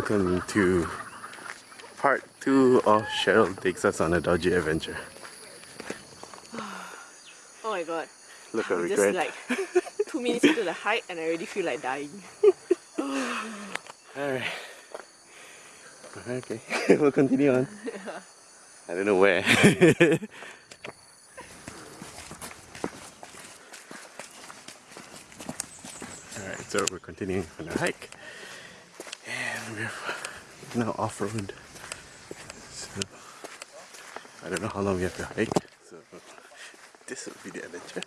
Welcome to part two of Cheryl takes us on a dodgy adventure. Oh my god. Look at regret. just like two minutes into the hike and I already feel like dying. Alright. Okay, we'll continue on. I don't know where. Alright, so we're continuing on our hike. We're now off road. So I don't know how long we have to hike. So this will be the adventure.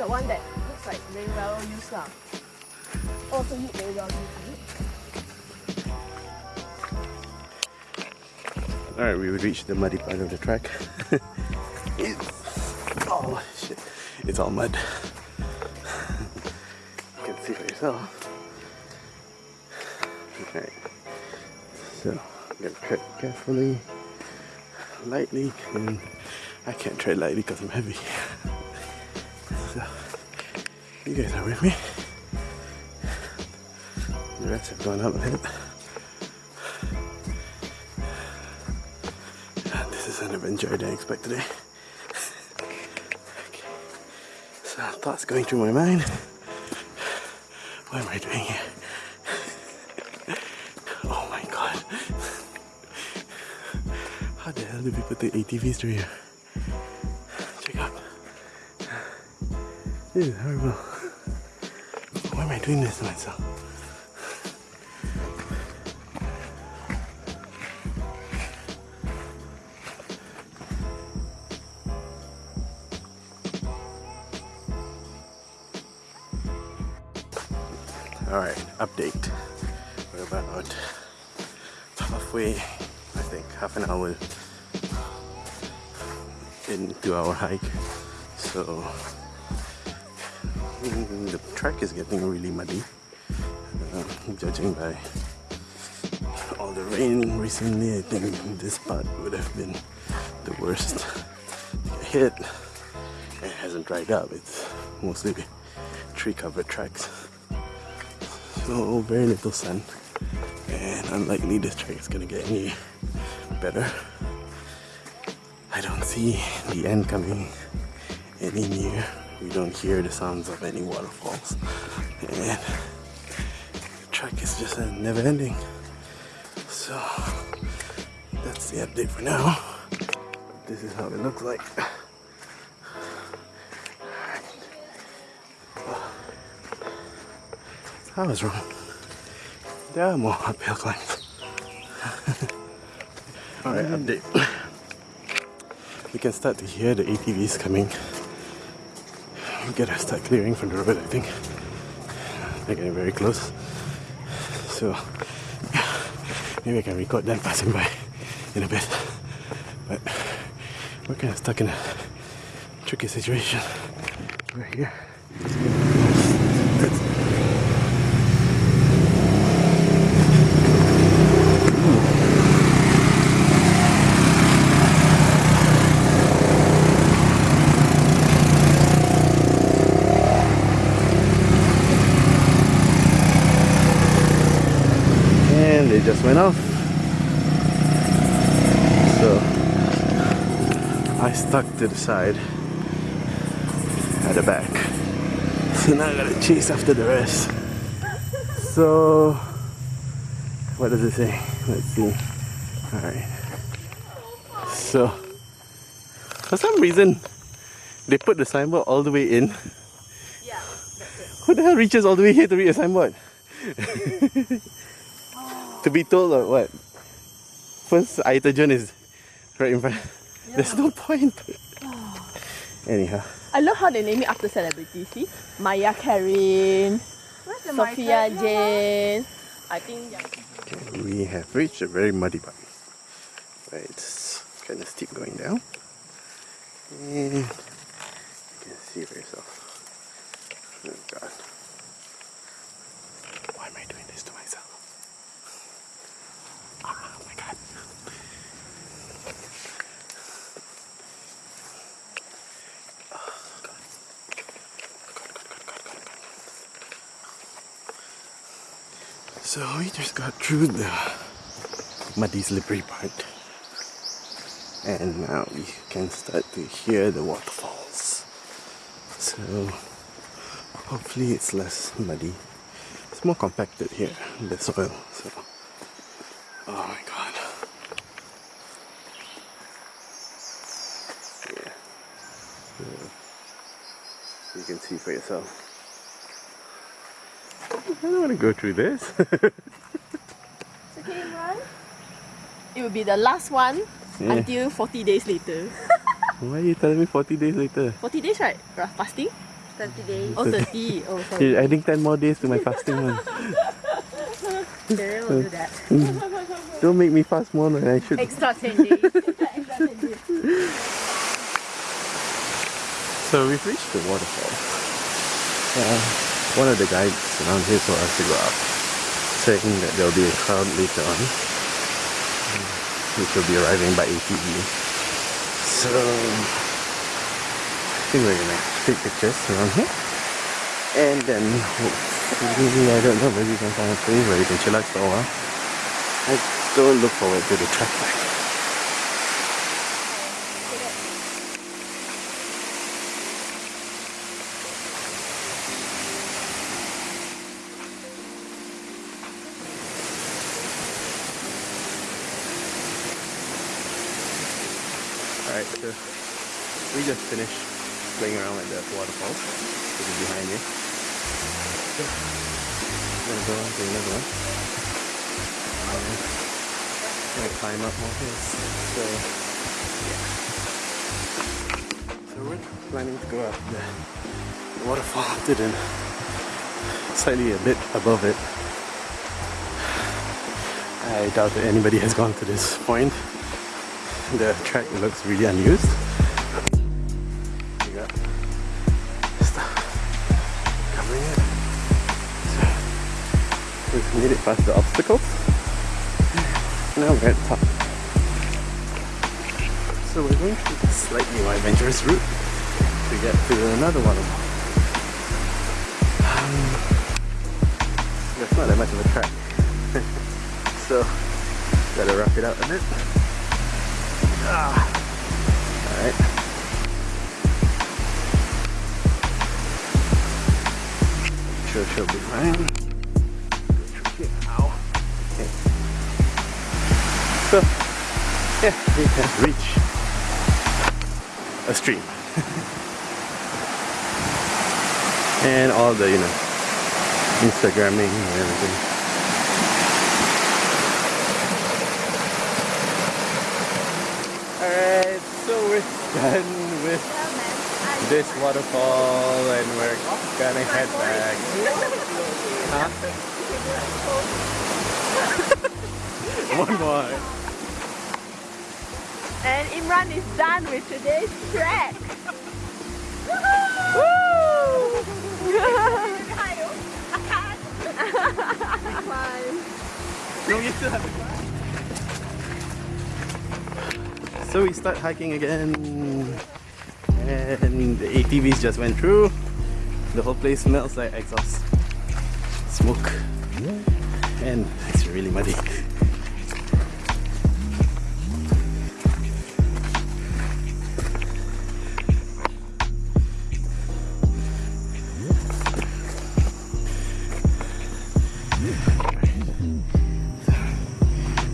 The one that looks like very well used lah. Oh, also look very well used. Alright, we reached the muddy part of the track. it's oh shit. It's all mud. you can see for yourself. Okay. So I'm gonna tread carefully, lightly, and I can't tread lightly because I'm heavy. You guys are with me. The rats have gone up a bit. Ah, this is an adventure I didn't expect today. okay. So thoughts going through my mind. What am I doing here? oh my god. How the hell do people take ATVs through here? Check out. This is horrible. Why am I doing this to myself? Alright, update. We're about halfway, I think, half an hour into our hike. So the track is getting really muddy, uh, judging by all the rain recently. I think this part would have been the worst hit. It hasn't dried up. It's mostly tree covered tracks. So very little sun and unlikely this track is gonna get any better. I don't see the end coming any near. We don't hear the sounds of any waterfalls and the track is just never ending. So that's the update for now. This is how it looks like. I was wrong. There are more uphill climbs. Alright, update. We can start to hear the ATVs coming. We gotta start clearing from the road, I think. They're getting very close. So, maybe I can record them passing by in a bit. But we're kind of stuck in a tricky situation. We're here. That's- and they just went off. So I stuck to the side at the back. So now I gotta chase after the rest. So what does it say? Let's see. Alright. So for some reason they put the signboard all the way in. Yeah. Who the hell reaches all the way here to read a signboard? to be told or what? First air terjun is right in front. There's no point. Anyhow, I love how they name it after celebrities. See? Maya Karin, Where's the Sofea mic? Jane, I think yeah. Okay, we have reached a very muddy part. Where it's kind of steep going down. And you can see for yourself. Oh god. Why am I doing this to myself? Oh my God. So we just got through the muddy slippery part. And now we can start to hear the waterfalls. So hopefully it's less muddy. It's more compacted here the soil so oh my god yeah so you can see for yourself I don't want to go through this It's okay, Imran. It will be the last one Yeah. until 40 days later. why are you telling me 40 days later 40 days, right? Ra- Fasting? 30 days. Oh, 30. Oh, sorry. You're adding 10 more days to my fasting one. Cheryl will do that. Mm. Don't make me fast more than I should. Extra So we've reached the waterfall. Uh, one of the guides around here told us to go up, saying that there will be a crowd later on, um, which will be arriving by ATV. So I think we're gonna take pictures around here, and then hopefully I don't know maybe we can find a place where we can chillax for a while. I don't look forward to the trek back. Alright, so we just finished playing around with the waterfall, which is behind me. So, I'm gonna go on to another one. Um, gonna climb up more hills. So, yeah. So we're planning to go up the, waterfall to the slightly a bit above it. I doubt that anybody has gone to this point the track looks really unused. Uh, so we've made it past the obstacles. Now we're at the top. So we're going through the slightly more adventurous route to get to another waterfall. Um, there's not that much of a track. so gotta rough it out a bit. Ah. She'll be So, yeah, we have reached a stream. and all the, you know, Instagramming and everything. Alright, so we're done with this waterfall and we're gonna head back. Huh? One more. Imran is done with today's trek. So we start hiking again and the ATVs just went through. The whole place smells like exhaust smoke and it's really muddy.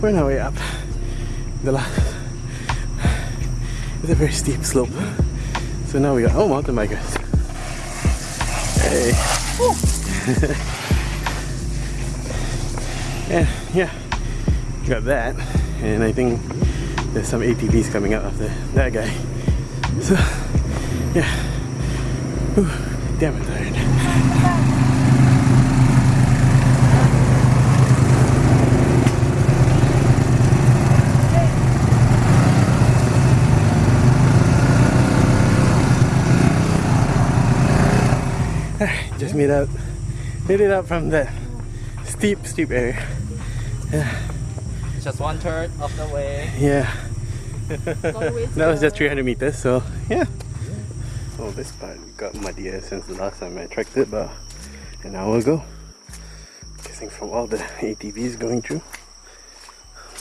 We're on our way up. The last it's a very steep slope. So now we got oh mountain bikers. Hey. and yeah, got that. And I think there's some ATVs coming up after that guy. So yeah. Whew, damn I'm tired. Made out, made it out from that steep, steep area. Yeah. Just one third of the way. Yeah, All the way to that was just 300 meters. So yeah. So this part got muddier since the last time I tracked it, but an hour ago. Guessing from all the ATVs going through.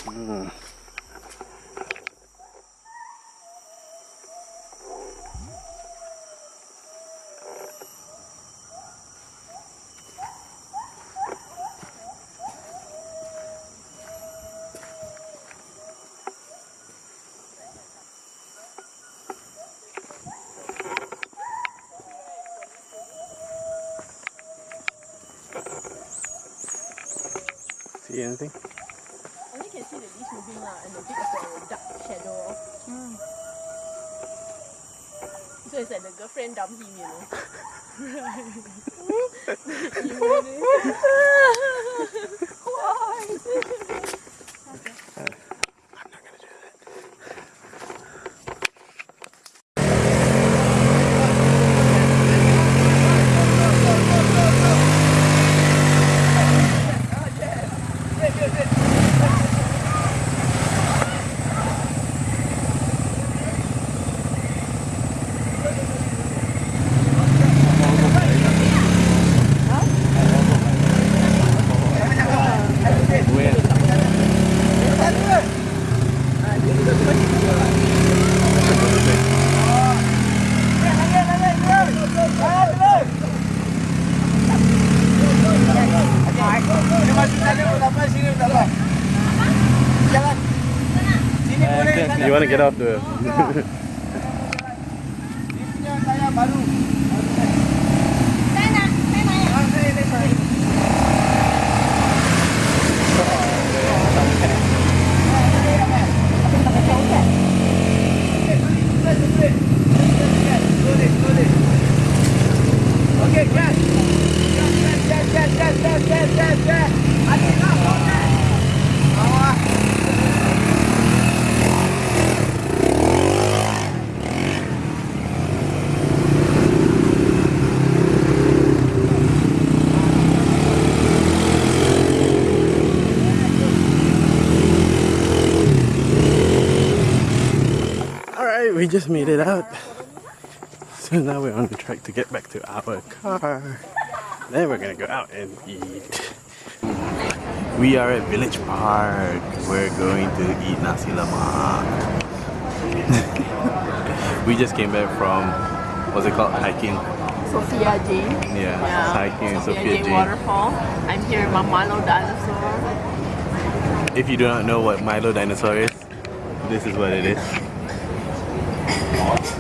Hmm. See anything? Only can see the leaves moving lah, and a bit of the dark shadow. So it's like the girlfriend dumped him, you know. Why? You want to get off the. Alright, we just made it out. So now we're on the track to get back to our car. Then we're gonna go out and eat. We are at Village Park. We're going to eat nasi lemak. we just came back from what's it called? Hiking. Sofea Jane. Yeah, Yeah. hiking in Sofea Sofea Jane Jane. Waterfall. I'm here with my Milo dinosaur. If you do not know what Milo dinosaur is, this is what it is.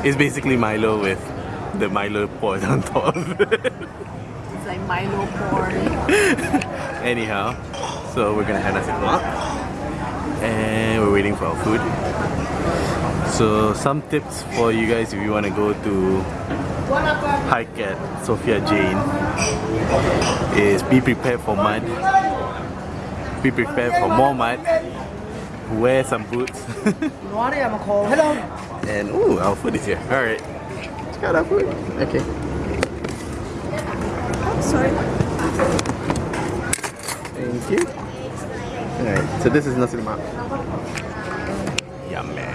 It's basically Milo with the Milo poured on top. It's like Milo porn. Anyhow, so we're gonna have nasi lemak and we're waiting for our food. So some tips for you guys if you want to go to hike at Sofea Jane is be prepared for mud. Be prepared for more mud. Wear some boots. Hello. and ooh, our food is here. Alright. Check out our food. Okay. Sorry. Thank you. Alright, so this is nasi lemak. Yummy.